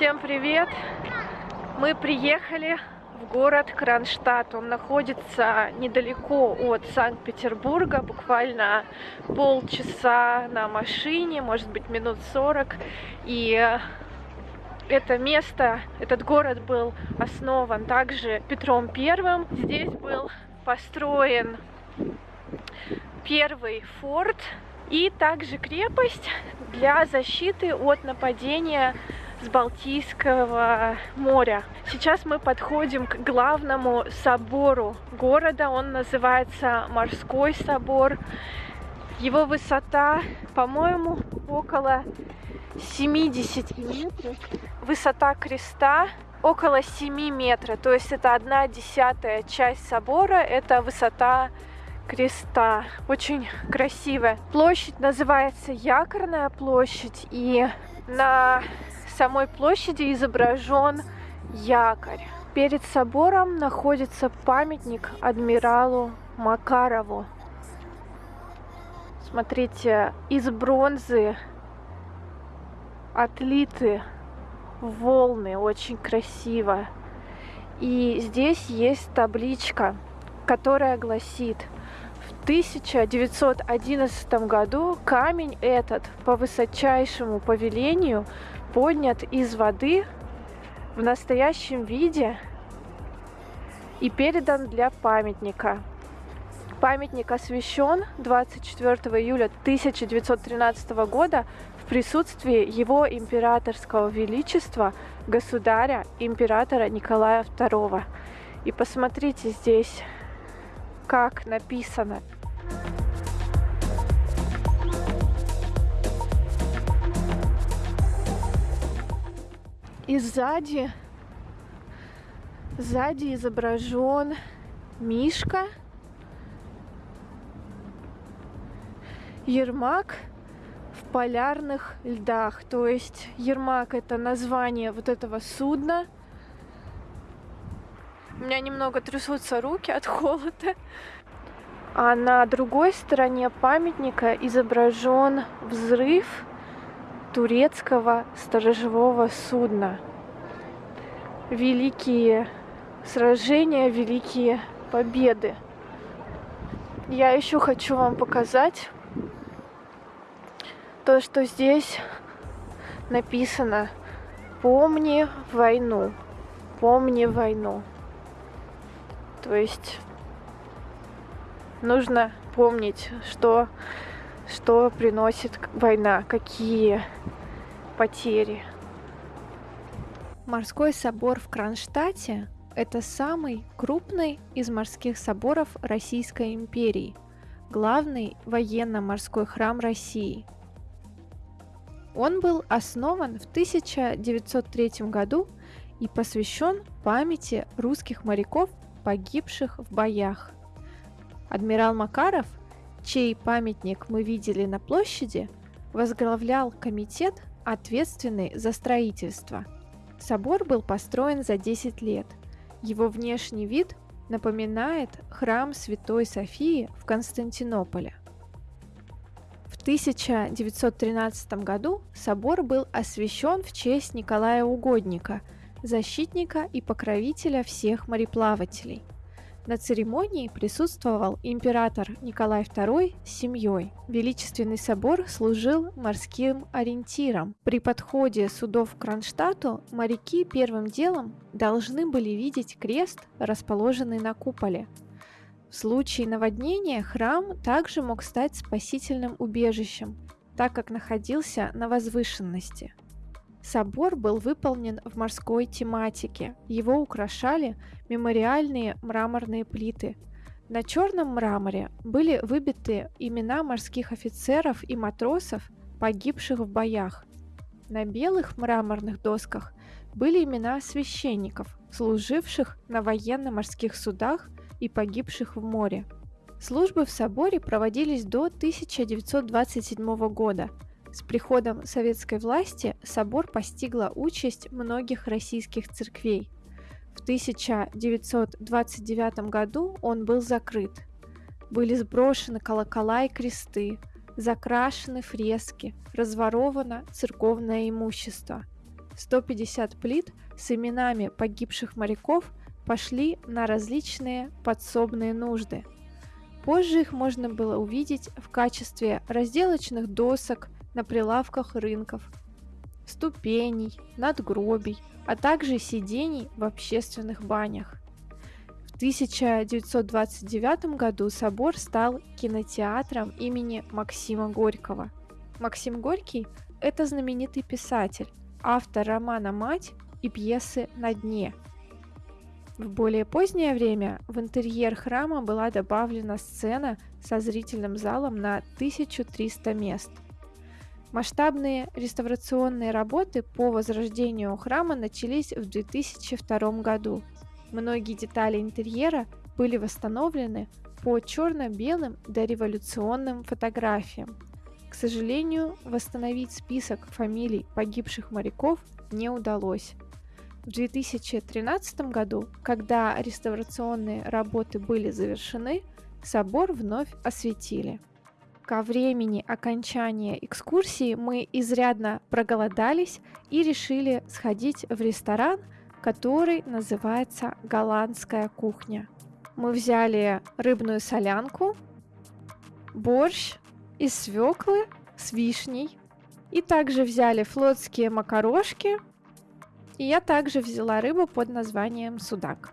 Всем привет! Мы приехали в город Кронштадт. Он находится недалеко от Санкт-Петербурга, буквально полчаса на машине, может быть минут 40. И это место, этот город был основан также Петром Первым. Здесь был построен первый форт и также крепость для защиты от нападения с Балтийского моря. Сейчас мы подходим к главному собору города. Он называется Морской собор. Его высота, по-моему, около 70 метров. Высота креста около 7 метров. То есть это одна десятая часть собора. Это высота креста. Очень красивая. Площадь называется Якорная площадь. И на самой площади изображен якорь. Перед собором находится памятник адмиралу Макарову. Смотрите, из бронзы отлиты волны, очень красиво. И здесь есть табличка, которая гласит – 1911 году камень этот по высочайшему повелению поднят из воды в настоящем виде и передан для памятника. Памятник освящен 24 июля 1913 года в присутствии его императорского величества, государя, императора Николая II. И посмотрите здесь как написано. И сзади, сзади изображен Мишка, Ермак в полярных льдах. То есть Ермак это название вот этого судна – у меня немного трясутся руки от холода. А на другой стороне памятника изображен взрыв турецкого сторожевого судна. Великие сражения, великие победы. Я еще хочу вам показать то, что здесь написано «Помни войну, помни войну». То есть нужно помнить, что, что приносит война, какие потери. Морской собор в Кронштадте – это самый крупный из морских соборов Российской империи, главный военно-морской храм России. Он был основан в 1903 году и посвящен памяти русских моряков погибших в боях. Адмирал Макаров, чей памятник мы видели на площади, возглавлял комитет, ответственный за строительство. Собор был построен за 10 лет. Его внешний вид напоминает храм Святой Софии в Константинополе. В 1913 году собор был освящен в честь Николая Угодника – защитника и покровителя всех мореплавателей. На церемонии присутствовал император Николай II с семьей. Величественный собор служил морским ориентиром. При подходе судов к Кронштадту моряки первым делом должны были видеть крест, расположенный на куполе. В случае наводнения храм также мог стать спасительным убежищем, так как находился на возвышенности. Собор был выполнен в морской тематике. Его украшали мемориальные мраморные плиты. На черном мраморе были выбиты имена морских офицеров и матросов, погибших в боях. На белых мраморных досках были имена священников, служивших на военно-морских судах и погибших в море. Службы в соборе проводились до 1927 года – с приходом советской власти собор постигла участь многих российских церквей. В 1929 году он был закрыт. Были сброшены колокола и кресты, закрашены фрески, разворовано церковное имущество. 150 плит с именами погибших моряков пошли на различные подсобные нужды. Позже их можно было увидеть в качестве разделочных досок на прилавках рынков, ступеней, надгробий, а также сидений в общественных банях. В 1929 году собор стал кинотеатром имени Максима Горького. Максим Горький – это знаменитый писатель, автор романа «Мать» и пьесы «На дне». В более позднее время в интерьер храма была добавлена сцена со зрительным залом на 1300 мест. Масштабные реставрационные работы по возрождению храма начались в 2002 году. Многие детали интерьера были восстановлены по черно-белым дореволюционным фотографиям. К сожалению, восстановить список фамилий погибших моряков не удалось. В 2013 году, когда реставрационные работы были завершены, собор вновь осветили. Ко времени окончания экскурсии мы изрядно проголодались и решили сходить в ресторан, который называется «Голландская кухня». Мы взяли рыбную солянку, борщ из свеклы с вишней. И также взяли флотские макарошки. И я также взяла рыбу под названием судак.